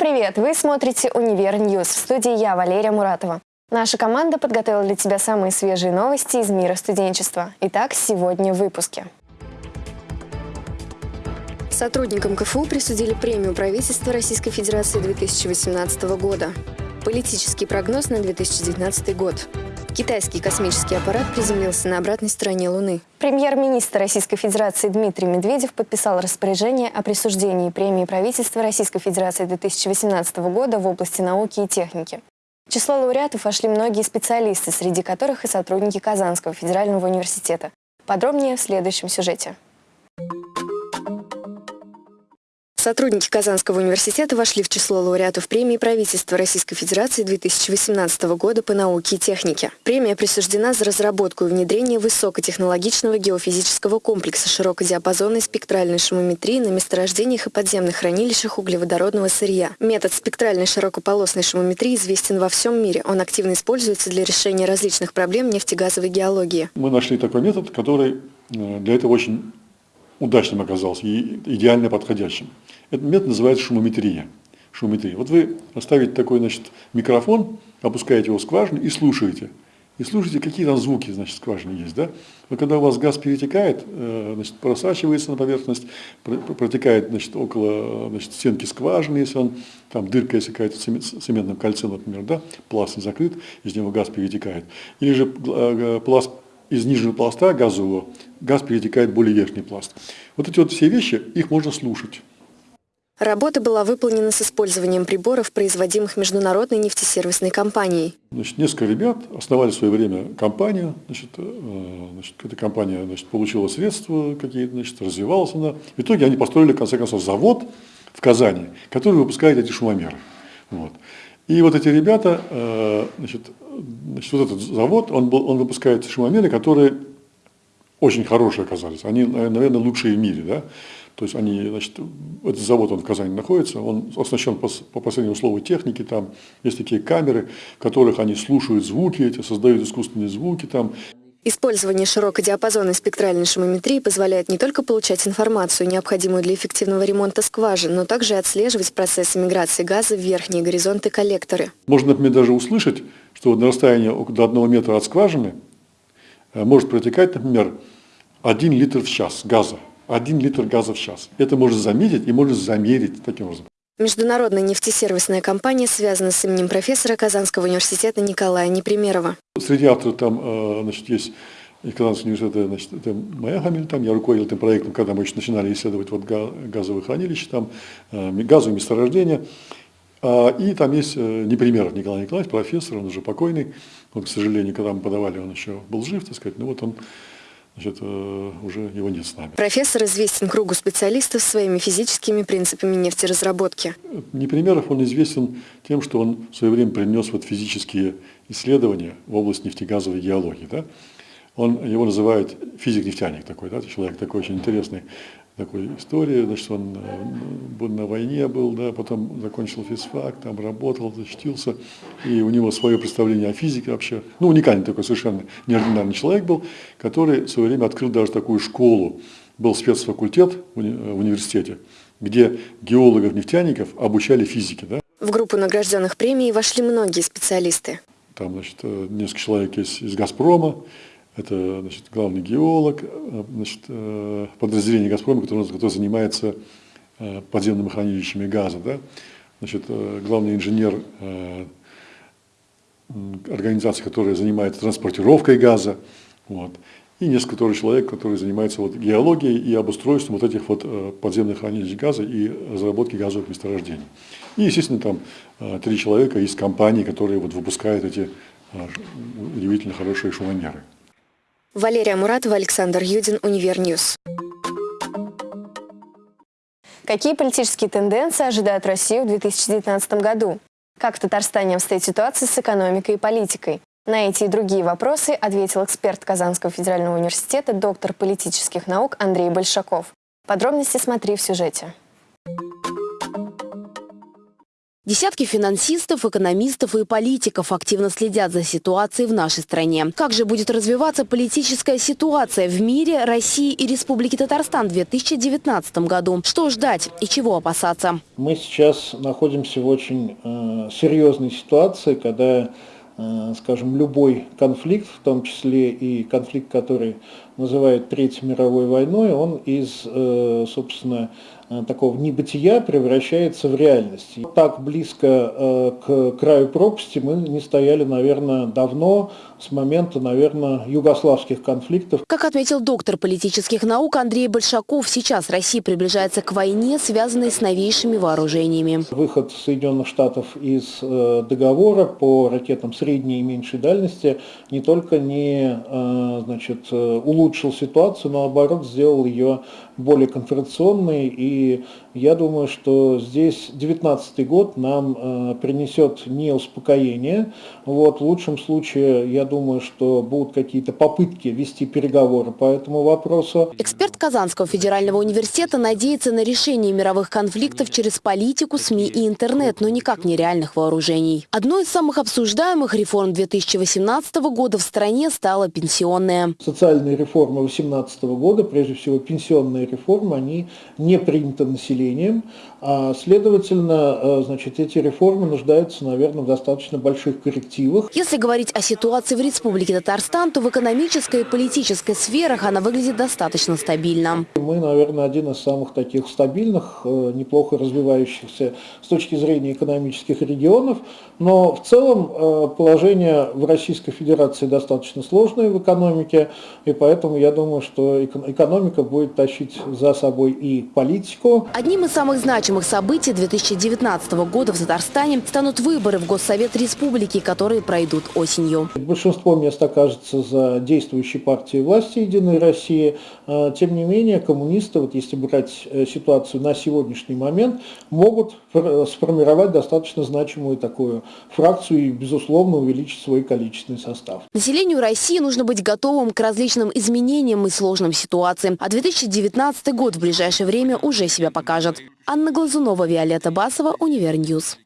Привет! Вы смотрите «Univer News». В студии я, Валерия Муратова. Наша команда подготовила для тебя самые свежие новости из мира студенчества. Итак, сегодня в выпуске. Сотрудникам КФУ присудили премию правительства Российской Федерации 2018 года. Политический прогноз на 2019 год. Китайский космический аппарат приземлился на обратной стороне Луны. Премьер-министр Российской Федерации Дмитрий Медведев подписал распоряжение о присуждении премии правительства Российской Федерации 2018 года в области науки и техники. В число лауреатов вошли многие специалисты, среди которых и сотрудники Казанского федерального университета. Подробнее в следующем сюжете. Сотрудники Казанского университета вошли в число лауреатов премии правительства Российской Федерации 2018 года по науке и технике. Премия присуждена за разработку и внедрение высокотехнологичного геофизического комплекса широкодиапазонной спектральной шумометрии на месторождениях и подземных хранилищах углеводородного сырья. Метод спектральной широкополосной шумометрии известен во всем мире. Он активно используется для решения различных проблем нефтегазовой геологии. Мы нашли такой метод, который э, для этого очень удачным оказался и идеально подходящим. Этот метод называется шумометрия. шумометрия. Вот вы оставите такой значит, микрофон, опускаете его в скважину и слушаете. И слушайте, какие там звуки, значит, скважины есть, да? Но когда у вас газ перетекает, э, значит, просачивается на поверхность, протекает, значит, около, значит, стенки скважины, если он, там дырка, если какая-то в цементном кольце, например, да, пласт не закрыт, из него газ перетекает. Или же э, пласт из нижнего пласта газового газ перетекает в более верхний пласт. Вот эти вот все вещи, их можно слушать. Работа была выполнена с использованием приборов, производимых международной нефтесервисной компанией. Значит, несколько ребят основали в свое время компанию. Значит, э, значит, эта компания значит, получила средства какие-то, значит, развивалась она. В итоге они построили, в конце концов, завод в Казани, который выпускает эти шумомеры. Вот. И вот эти ребята, э, значит, значит, вот этот завод, он, был, он выпускает шумомеры, которые очень хорошие оказались. Они, наверное, лучшие в мире. Да? То есть они, значит, этот завод, он в Казани находится, он оснащен по, по последнему слову техники, там есть такие камеры, в которых они слушают звуки эти, создают искусственные звуки там. Использование широкодиапазонной спектральной шумометрии позволяет не только получать информацию, необходимую для эффективного ремонта скважин, но также отслеживать процесс миграции газа в верхние горизонты коллекторы. Можно, например, даже услышать, что на расстоянии до одного метра от скважины э, может протекать, например, один литр в час газа. Один литр газа в час. Это можно заметить и можно замерить таким образом. Международная нефтесервисная компания связана с именем профессора Казанского университета Николая Непримерова. Среди авторов там э, значит, есть Казанский университет, значит, это моя фамилия, там я руководил этим проектом, когда мы еще начинали исследовать вот газовые хранилища, там э, газовые месторождения. А, и там есть э, Непримеров Николай Николаевич, профессор, он уже покойный. Он, к сожалению, когда мы подавали, он еще был жив, так сказать. Ну вот он значит, э, уже его нет с нами. Профессор известен кругу специалистов своими физическими принципами нефтеразработки. Непримеров он известен тем, что он в свое время принес вот физические исследования в область нефтегазовой геологии. Да? Он, его называют физик-нефтяник такой, да, человек такой очень интересный такой истории, значит, он э, на войне был, да, потом закончил физфак, там работал, защитился, и у него свое представление о физике вообще, ну, уникальный такой совершенно неординарный человек был, который в свое время открыл даже такую школу, был спецфакультет в университете, где геологов-нефтяников обучали физике, да. В группу награжденных премией вошли многие специалисты. Там, значит, э, несколько человек есть из «Газпрома», это значит, главный геолог, э, значит, э, подразделение «Газпрома», которое, которое занимается э, подземными хранилищами газа. Да? Значит, главный инженер организации, которая занимается транспортировкой газа. Вот. И несколько тоже человек, которые занимаются вот геологией и обустройством вот этих вот подземных хранилищ газа и разработки газовых месторождений. И, естественно, там три человека из компаний, которые вот выпускают эти удивительно хорошие шумомеры. Валерия Муратова, Александр Юдин, Univer News. Какие политические тенденции ожидают Россию в 2019 году? Как в Татарстане обстоит ситуация с экономикой и политикой? На эти и другие вопросы ответил эксперт Казанского федерального университета, доктор политических наук Андрей Большаков. Подробности смотри в сюжете. Десятки финансистов, экономистов и политиков активно следят за ситуацией в нашей стране. Как же будет развиваться политическая ситуация в мире, России и Республике Татарстан в 2019 году? Что ждать и чего опасаться? Мы сейчас находимся в очень э, серьезной ситуации, когда Э, скажем, любой конфликт, в том числе и конфликт, который называют Третьей мировой войной, он из, э, собственно, такого небытия превращается в реальность. Так близко э, к краю пропасти мы не стояли, наверное, давно, с момента, наверное, югославских конфликтов. Как отметил доктор политических наук Андрей Большаков, сейчас Россия приближается к войне, связанной с новейшими вооружениями. Выход Соединенных Штатов из э, договора по ракетам средней и меньшей дальности не только не значит, улучшил ситуацию, но наоборот сделал ее более конфронтационной и я думаю, что здесь 2019 год нам э, принесет не успокоение. Вот, в лучшем случае, я думаю, что будут какие-то попытки вести переговоры по этому вопросу. Эксперт Казанского федерального университета надеется на решение мировых конфликтов через политику, СМИ и интернет, но никак не реальных вооружений. Одной из самых обсуждаемых реформ 2018 года в стране стала пенсионная. Социальные реформы 2018 года, прежде всего пенсионные реформы, они не приняты населением а, следовательно, э, значит, эти реформы нуждаются, наверное, в достаточно больших коррективах. Если говорить о ситуации в Республике Татарстан, то в экономической и политической сферах она выглядит достаточно стабильно. Мы, наверное, один из самых таких стабильных, э, неплохо развивающихся с точки зрения экономических регионов, но в целом э, положение в Российской Федерации достаточно сложное в экономике, и поэтому я думаю, что экономика будет тащить за собой и политику. Одним из самых значимых событий 2019 года в Татарстане станут выборы в Госсовет Республики, которые пройдут осенью. Большинство мест окажется за действующей партией власти «Единой России». А, тем не менее, коммунисты, вот если брать э, ситуацию на сегодняшний момент, могут сформировать достаточно значимую такую фракцию и, безусловно, увеличить свой количественный состав. Населению России нужно быть готовым к различным изменениям и сложным ситуациям. А 2019 год в ближайшее время уже себя покажет. Анна Глазунова, Виолетта Басова, Univer News.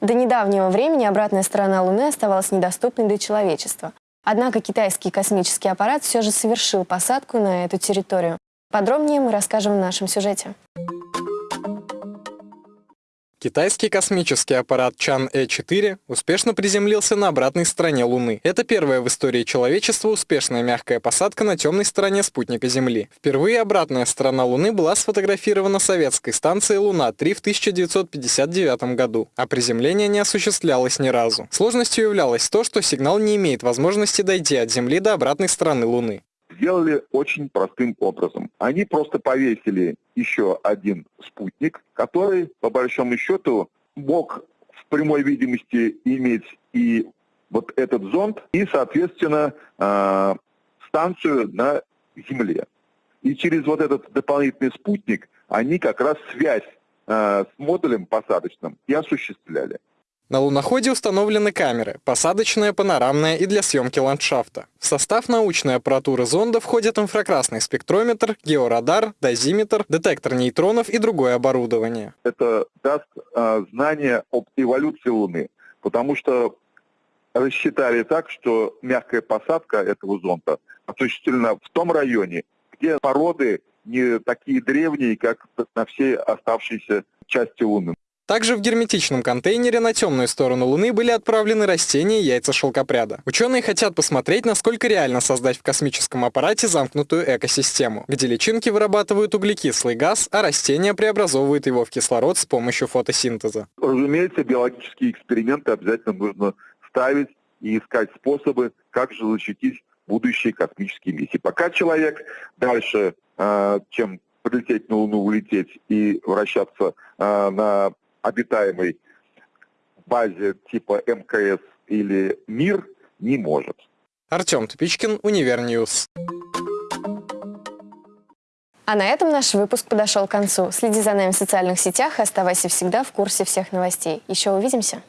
До недавнего времени обратная сторона Луны оставалась недоступной для человечества. Однако китайский космический аппарат все же совершил посадку на эту территорию. Подробнее мы расскажем в нашем сюжете. Китайский космический аппарат Чан-Э4 успешно приземлился на обратной стороне Луны. Это первая в истории человечества успешная мягкая посадка на темной стороне спутника Земли. Впервые обратная сторона Луны была сфотографирована советской станцией Луна-3 в 1959 году, а приземление не осуществлялось ни разу. Сложностью являлось то, что сигнал не имеет возможности дойти от Земли до обратной стороны Луны сделали очень простым образом. Они просто повесили еще один спутник, который, по большому счету, мог в прямой видимости иметь и вот этот зонд, и, соответственно, э, станцию на Земле. И через вот этот дополнительный спутник они как раз связь э, с модулем посадочным и осуществляли. На луноходе установлены камеры, посадочная, панорамная и для съемки ландшафта. В состав научной аппаратуры зонда входят инфракрасный спектрометр, георадар, дозиметр, детектор нейтронов и другое оборудование. Это даст э, знание об эволюции Луны, потому что рассчитали так, что мягкая посадка этого зонда осуществлена в том районе, где породы не такие древние, как на всей оставшейся части Луны. Также в герметичном контейнере на темную сторону Луны были отправлены растения и яйца шелкопряда. Ученые хотят посмотреть, насколько реально создать в космическом аппарате замкнутую экосистему, где личинки вырабатывают углекислый газ, а растения преобразовывают его в кислород с помощью фотосинтеза. Разумеется, биологические эксперименты обязательно нужно ставить и искать способы, как же защитить будущие космические миссии. Пока человек дальше, э, чем полететь на Луну, улететь и вращаться э, на обитаемой базе типа МКС или МИР не может. Артем Тупичкин, Univer News. А на этом наш выпуск подошел к концу. Следи за нами в социальных сетях и оставайся всегда в курсе всех новостей. Еще увидимся.